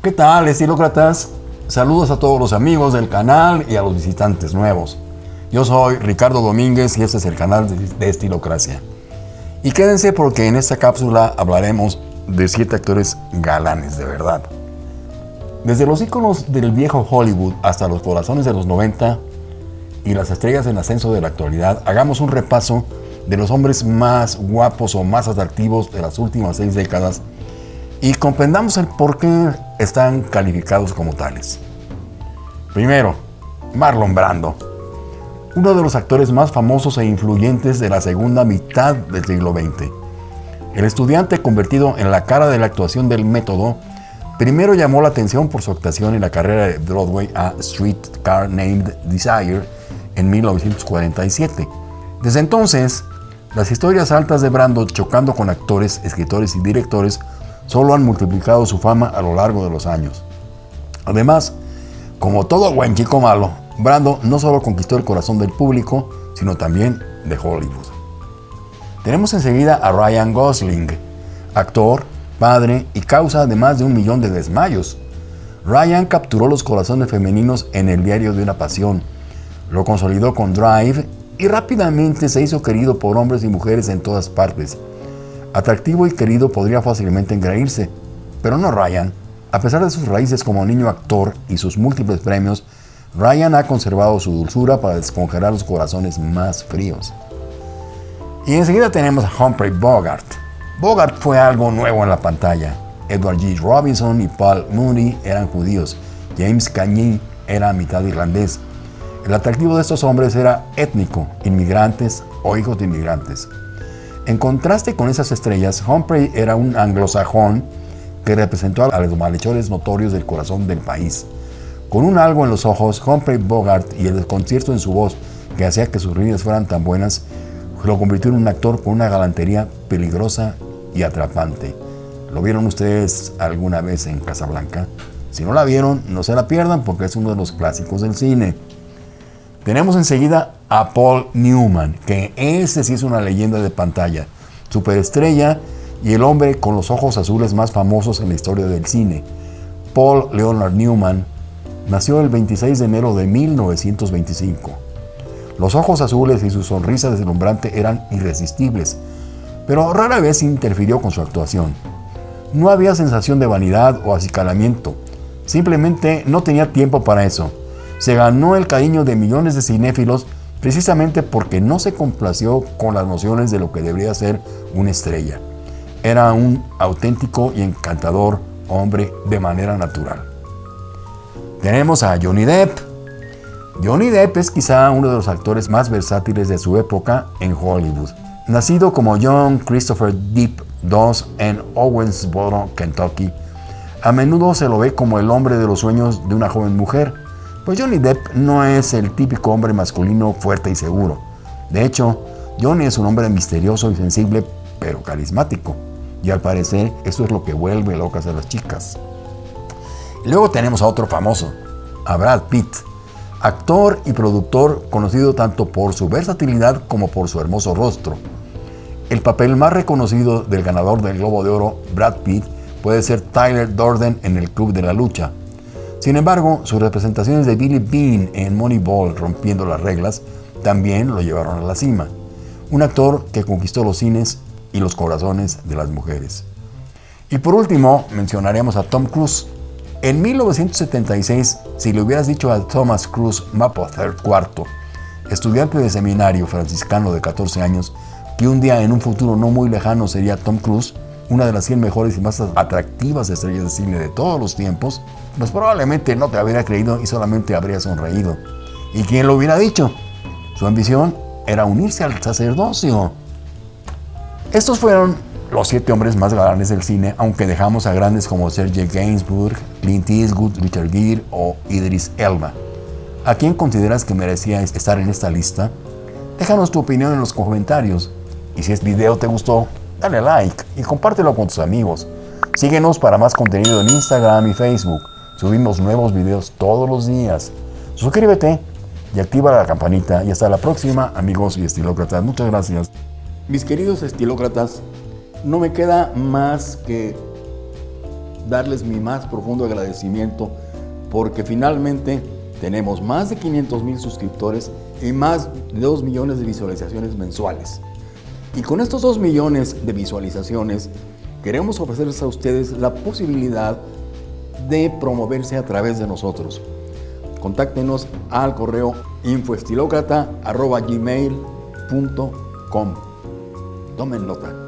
¿Qué tal, estilócratas? Saludos a todos los amigos del canal y a los visitantes nuevos. Yo soy Ricardo Domínguez y este es el canal de Estilocracia. Y quédense porque en esta cápsula hablaremos de siete actores galanes de verdad. Desde los íconos del viejo Hollywood hasta los corazones de los 90 y las estrellas en ascenso de la actualidad, hagamos un repaso de los hombres más guapos o más atractivos de las últimas seis décadas y comprendamos el por qué están calificados como tales. Primero, Marlon Brando, uno de los actores más famosos e influyentes de la segunda mitad del siglo XX. El estudiante convertido en la cara de la actuación del método, primero llamó la atención por su actuación en la carrera de Broadway a Streetcar Named Desire en 1947. Desde entonces, las historias altas de Brando chocando con actores, escritores y directores solo han multiplicado su fama a lo largo de los años. Además, como todo buen chico malo, Brando no solo conquistó el corazón del público, sino también de Hollywood. Tenemos enseguida a Ryan Gosling, actor, padre y causa de más de un millón de desmayos. Ryan capturó los corazones femeninos en el diario de una pasión, lo consolidó con Drive y rápidamente se hizo querido por hombres y mujeres en todas partes. Atractivo y querido podría fácilmente engreírse, pero no Ryan. A pesar de sus raíces como niño actor y sus múltiples premios, Ryan ha conservado su dulzura para descongelar los corazones más fríos. Y enseguida tenemos a Humphrey Bogart. Bogart fue algo nuevo en la pantalla. Edward G. Robinson y Paul Mooney eran judíos. James Cagney era mitad irlandés. El atractivo de estos hombres era étnico, inmigrantes o hijos de inmigrantes. En contraste con esas estrellas, Humphrey era un anglosajón que representó a los malhechores notorios del corazón del país. Con un algo en los ojos, Humphrey Bogart y el desconcierto en su voz que hacía que sus líneas fueran tan buenas, lo convirtió en un actor con una galantería peligrosa y atrapante. ¿Lo vieron ustedes alguna vez en Casablanca? Si no la vieron, no se la pierdan porque es uno de los clásicos del cine. Tenemos enseguida a Paul Newman, que ese sí es una leyenda de pantalla, superestrella y el hombre con los ojos azules más famosos en la historia del cine. Paul Leonard Newman nació el 26 de enero de 1925. Los ojos azules y su sonrisa deslumbrante eran irresistibles, pero rara vez interfirió con su actuación. No había sensación de vanidad o acicalamiento, simplemente no tenía tiempo para eso se ganó el cariño de millones de cinéfilos precisamente porque no se complació con las nociones de lo que debería ser una estrella. Era un auténtico y encantador hombre de manera natural. Tenemos a Johnny Depp. Johnny Depp es quizá uno de los actores más versátiles de su época en Hollywood. Nacido como John Christopher Depp II en Owensboro, Kentucky, a menudo se lo ve como el hombre de los sueños de una joven mujer pues Johnny Depp no es el típico hombre masculino fuerte y seguro. De hecho, Johnny es un hombre misterioso y sensible, pero carismático. Y al parecer, eso es lo que vuelve locas a las chicas. Luego tenemos a otro famoso, a Brad Pitt, actor y productor conocido tanto por su versatilidad como por su hermoso rostro. El papel más reconocido del ganador del Globo de Oro, Brad Pitt, puede ser Tyler Durden en el Club de la Lucha, sin embargo, sus representaciones de Billy Bean en Moneyball rompiendo las reglas también lo llevaron a la cima. Un actor que conquistó los cines y los corazones de las mujeres. Y por último, mencionaremos a Tom Cruise. En 1976, si le hubieras dicho a Thomas Cruise Mapother IV, estudiante de seminario franciscano de 14 años, que un día en un futuro no muy lejano sería Tom Cruise, una de las 100 mejores y más atractivas estrellas de cine de todos los tiempos, pues probablemente no te habría creído y solamente habría sonreído. ¿Y quién lo hubiera dicho? Su ambición era unirse al sacerdocio. Estos fueron los siete hombres más galanes del cine, aunque dejamos a grandes como Sergei Gainsbourg, Clint Eastwood, Richard Gere o Idris Elba. ¿A quién consideras que merecía estar en esta lista? Déjanos tu opinión en los comentarios. Y si este video te gustó, dale like y compártelo con tus amigos. Síguenos para más contenido en Instagram y Facebook. Subimos nuevos videos todos los días. Suscríbete y activa la campanita. Y hasta la próxima, amigos y estilócratas. Muchas gracias. Mis queridos estilócratas, no me queda más que darles mi más profundo agradecimiento porque finalmente tenemos más de 500 mil suscriptores y más de 2 millones de visualizaciones mensuales. Y con estos 2 millones de visualizaciones queremos ofrecerles a ustedes la posibilidad de promoverse a través de nosotros. Contáctenos al correo infoestilocrata.gmail.com Tomen nota.